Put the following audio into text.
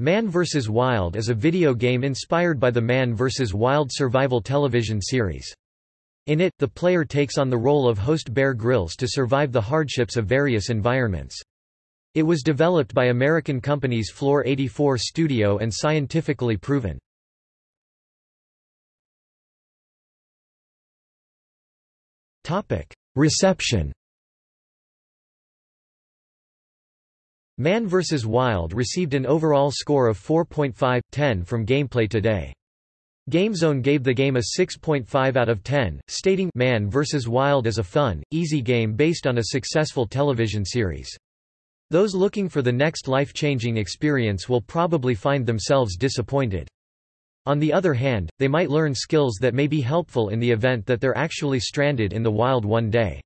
Man vs. Wild is a video game inspired by the Man vs. Wild survival television series. In it, the player takes on the role of host Bear Grylls to survive the hardships of various environments. It was developed by American companies Floor 84 Studio and scientifically proven. Reception Man vs. Wild received an overall score of 4.5/10 from Gameplay Today. GameZone gave the game a 6.5 out of 10, stating Man vs. Wild is a fun, easy game based on a successful television series. Those looking for the next life-changing experience will probably find themselves disappointed. On the other hand, they might learn skills that may be helpful in the event that they're actually stranded in the wild one day.